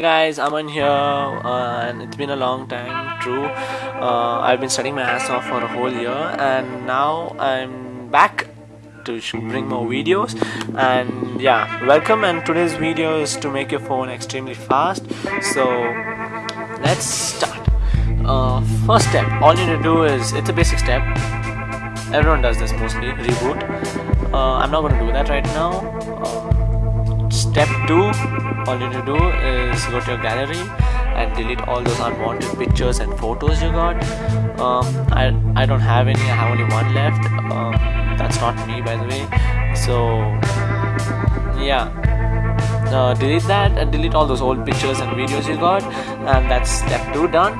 guys aman here uh, and it's been a long time true. Uh, i've been studying my ass off for a whole year and now i'm back to bring more videos. And yeah welcome and today's video is to make your phone extremely fast. So let's start. Uh, first step all you need to do is it's a basic step. Everyone does this mostly reboot. Uh, i'm not going to do that right now. Uh, step two all you need to do is go to your gallery and delete all those unwanted pictures and photos you got. Um, I, I don't have any I have only one left. Um, that's not me by the way. So yeah. Uh, delete that and delete all those old pictures and videos you got. And that's step 2 done.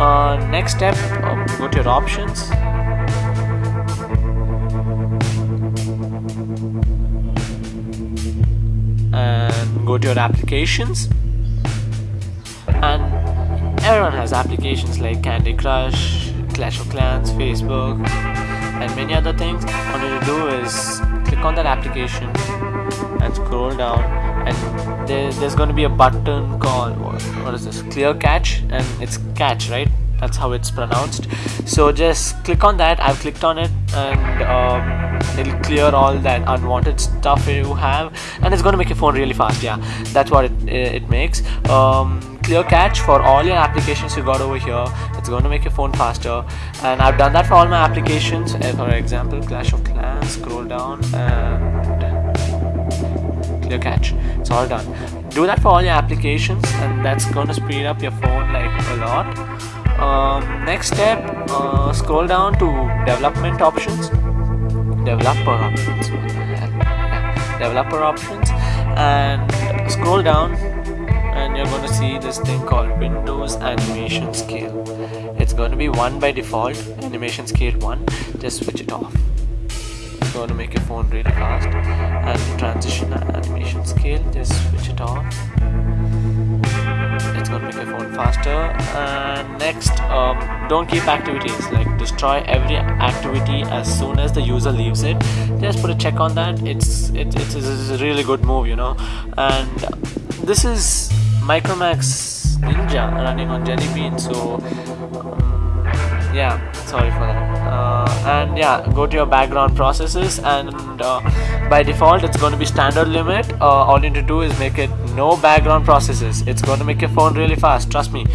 Uh, next step um, go to your options go to your applications. And everyone has applications like Candy Crush, Clash of Clans, Facebook and many other things. All you do is click on that application and scroll down and there, there's going to be a button called what, what is this? Clear catch and it's catch right? That's how it's pronounced. So just click on that. I've clicked on it and um, it'll clear all that unwanted stuff you have and it's going to make your phone really fast yeah. That's what it, it makes. Um, clear cache for all your applications you got over here. It's going to make your phone faster and I've done that for all my applications. Uh, for example Clash of Clans scroll down and clear cache it's all done. Do that for all your applications and that's going to speed up your phone like a lot. Um, next step uh, scroll down to development options developer options. Developer options. And scroll down and you're going to see this thing called Windows animation scale. It's going to be 1 by default animation scale 1 just switch it off. It's going to make your phone really fast. And transition animation scale just switch it off it's going to make your phone faster. And next um, don't keep activities. Like destroy every activity as soon as the user leaves it. Just put a check on that. It's it, it's, it's a really good move you know. And this is Micromax Ninja running on Jelly Bean so um, yeah sorry for that. uh, and yeah go to your background processes and uh, by default it's going to be standard limit. Uh, all you need to do is make it no background processes. It's going to make your phone really fast trust me.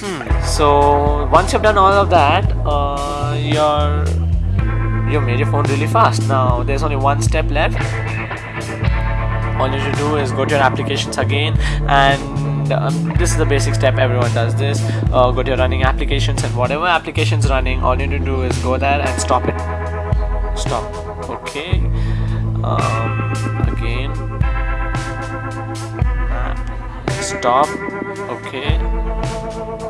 Hmm. so once you've done all of that uh, you're you made your phone really fast. Now there's only one step left. All you need to do is go to your applications again and um, this is the basic step everyone does this. Uh, go to your running applications and whatever applications running all you need to do is go there and stop it. Stop. Okay. Um, again. Stop. Okay.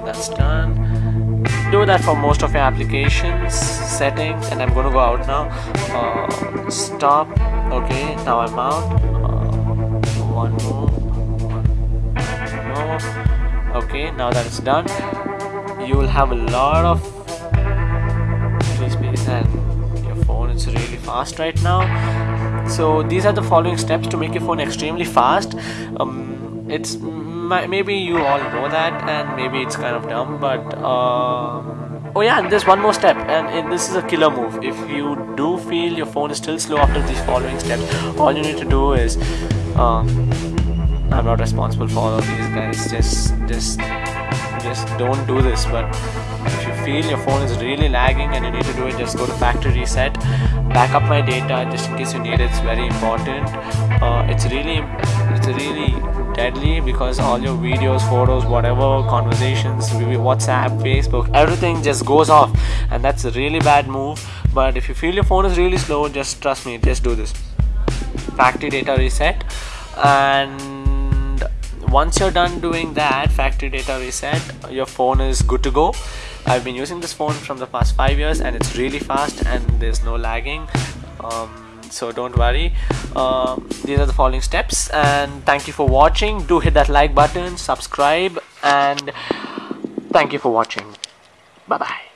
That's done. Do that for most of your applications settings and I'm gonna go out now. Uh, stop. Okay. Now I'm out. Uh, one more now that it's done you will have a lot of free space and your phone is really fast right now. So these are the following steps to make your phone extremely fast. Um, it's maybe you all know that and maybe it's kind of dumb but um, oh yeah and there's one more step and it, this is a killer move. If you do feel your phone is still slow after these following steps all you need to do is um, I'm not responsible for all of these guys. Just just just don't do this. But if you feel your phone is really lagging and you need to do it just go to factory reset. Back up my data just in case you need it. It's very important. Uh, it's really it's really deadly because all your videos photos whatever conversations whatsapp facebook everything just goes off. And that's a really bad move. But if you feel your phone is really slow just trust me just do this. Factory data reset. And once you're done doing that factory data reset your phone is good to go. I've been using this phone from the past five years and it's really fast and there's no lagging. Um, so don't worry. Uh, these are the following steps and thank you for watching. Do hit that like button subscribe and thank you for watching. Bye bye